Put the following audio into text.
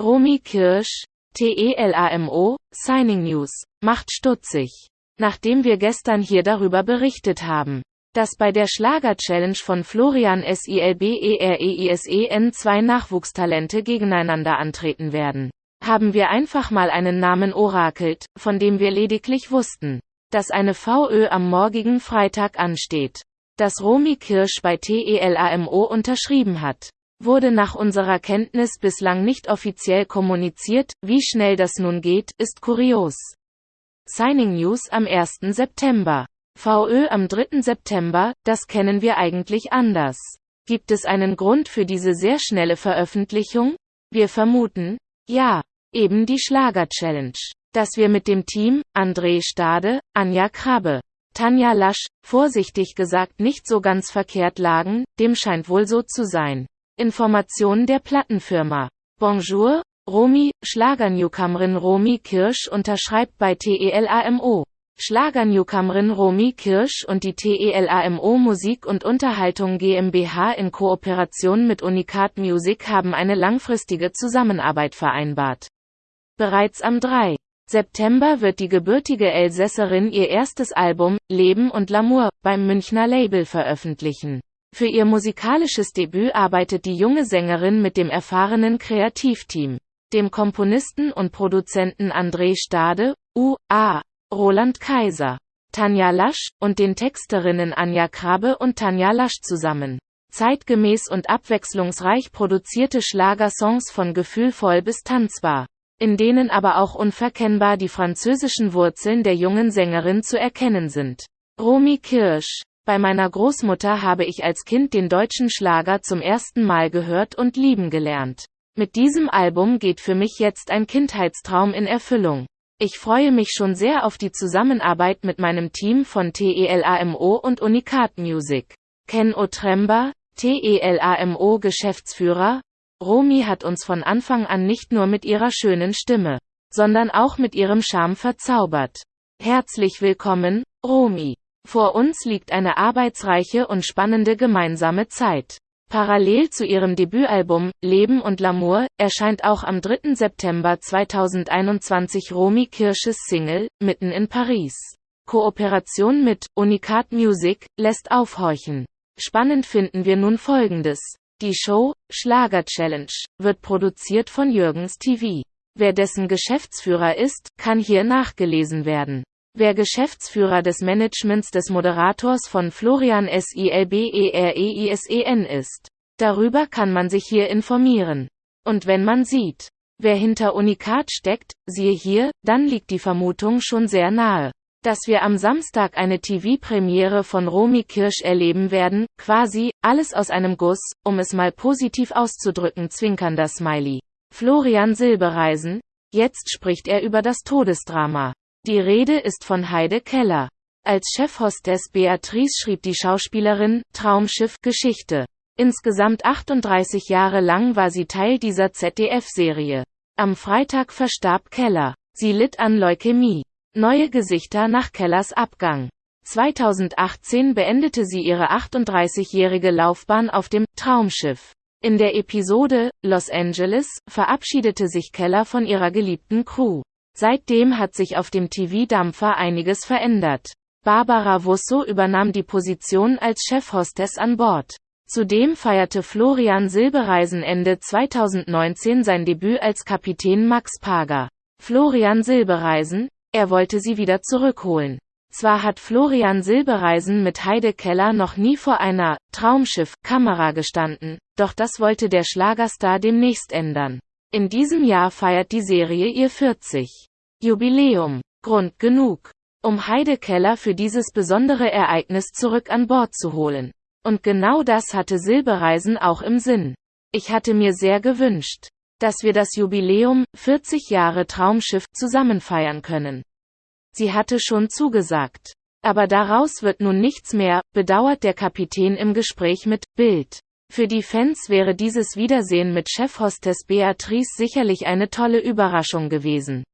Romy Kirsch, TELAMO, Signing News, macht stutzig. Nachdem wir gestern hier darüber berichtet haben, dass bei der Schlager-Challenge von Florian SILBEREISEN zwei Nachwuchstalente gegeneinander antreten werden, haben wir einfach mal einen Namen orakelt, von dem wir lediglich wussten, dass eine VÖ am morgigen Freitag ansteht. Dass Romy Kirsch bei TELAMO unterschrieben hat wurde nach unserer Kenntnis bislang nicht offiziell kommuniziert, wie schnell das nun geht, ist kurios. Signing News am 1. September. VÖ am 3. September, das kennen wir eigentlich anders. Gibt es einen Grund für diese sehr schnelle Veröffentlichung? Wir vermuten, ja, eben die Schlager-Challenge. Dass wir mit dem Team, André Stade, Anja Krabbe, Tanja Lasch, vorsichtig gesagt nicht so ganz verkehrt lagen, dem scheint wohl so zu sein. Information der Plattenfirma. Bonjour, Romy, Schlagernewcomerin Romy Kirsch unterschreibt bei TELAMO. Schlagernewcomerin Romy Kirsch und die TELAMO Musik und Unterhaltung GmbH in Kooperation mit Unikat Music haben eine langfristige Zusammenarbeit vereinbart. Bereits am 3. September wird die gebürtige Elsässerin ihr erstes Album, Leben und L'amour, beim Münchner Label veröffentlichen. Für ihr musikalisches Debüt arbeitet die junge Sängerin mit dem erfahrenen Kreativteam, dem Komponisten und Produzenten André Stade, U.A., Roland Kaiser, Tanja Lasch und den Texterinnen Anja Krabbe und Tanja Lasch zusammen. Zeitgemäß und abwechslungsreich produzierte Schlagersongs von gefühlvoll bis tanzbar, in denen aber auch unverkennbar die französischen Wurzeln der jungen Sängerin zu erkennen sind. Romy Kirsch bei meiner Großmutter habe ich als Kind den deutschen Schlager zum ersten Mal gehört und lieben gelernt. Mit diesem Album geht für mich jetzt ein Kindheitstraum in Erfüllung. Ich freue mich schon sehr auf die Zusammenarbeit mit meinem Team von TELAMO und Unikat Music. Ken Otremba, TELAMO Geschäftsführer, Romy hat uns von Anfang an nicht nur mit ihrer schönen Stimme, sondern auch mit ihrem Charme verzaubert. Herzlich willkommen, Romy. Vor uns liegt eine arbeitsreiche und spannende gemeinsame Zeit. Parallel zu ihrem Debütalbum Leben und L'amour erscheint auch am 3. September 2021 Romy Kirsches Single Mitten in Paris. Kooperation mit Unikat Music lässt aufhorchen. Spannend finden wir nun folgendes. Die Show Schlager Challenge wird produziert von Jürgens TV. Wer dessen Geschäftsführer ist, kann hier nachgelesen werden. Wer Geschäftsführer des Managements des Moderators von Florian Silbereisen ist. Darüber kann man sich hier informieren. Und wenn man sieht, wer hinter Unikat steckt, siehe hier, dann liegt die Vermutung schon sehr nahe, dass wir am Samstag eine TV-Premiere von Romy Kirsch erleben werden, quasi, alles aus einem Guss, um es mal positiv auszudrücken zwinkernder Smiley. Florian Silbereisen, jetzt spricht er über das Todesdrama. Die Rede ist von Heide Keller. Als Chefhostess Beatrice schrieb die Schauspielerin Traumschiff Geschichte. Insgesamt 38 Jahre lang war sie Teil dieser ZDF-Serie. Am Freitag verstarb Keller. Sie litt an Leukämie. Neue Gesichter nach Kellers Abgang. 2018 beendete sie ihre 38-jährige Laufbahn auf dem Traumschiff. In der Episode Los Angeles verabschiedete sich Keller von ihrer geliebten Crew. Seitdem hat sich auf dem TV-Dampfer einiges verändert. Barbara Wusso übernahm die Position als Chefhostess an Bord. Zudem feierte Florian Silbereisen Ende 2019 sein Debüt als Kapitän Max Pager. Florian Silbereisen, er wollte sie wieder zurückholen. Zwar hat Florian Silbereisen mit Heide Keller noch nie vor einer Traumschiff-Kamera gestanden, doch das wollte der Schlagerstar demnächst ändern. In diesem Jahr feiert die Serie ihr 40. Jubiläum. Grund genug, um Heide Keller für dieses besondere Ereignis zurück an Bord zu holen. Und genau das hatte Silbereisen auch im Sinn. Ich hatte mir sehr gewünscht, dass wir das Jubiläum 40 Jahre Traumschiff zusammen feiern können. Sie hatte schon zugesagt. Aber daraus wird nun nichts mehr, bedauert der Kapitän im Gespräch mit Bild. Für die Fans wäre dieses Wiedersehen mit Chefhostess Beatrice sicherlich eine tolle Überraschung gewesen.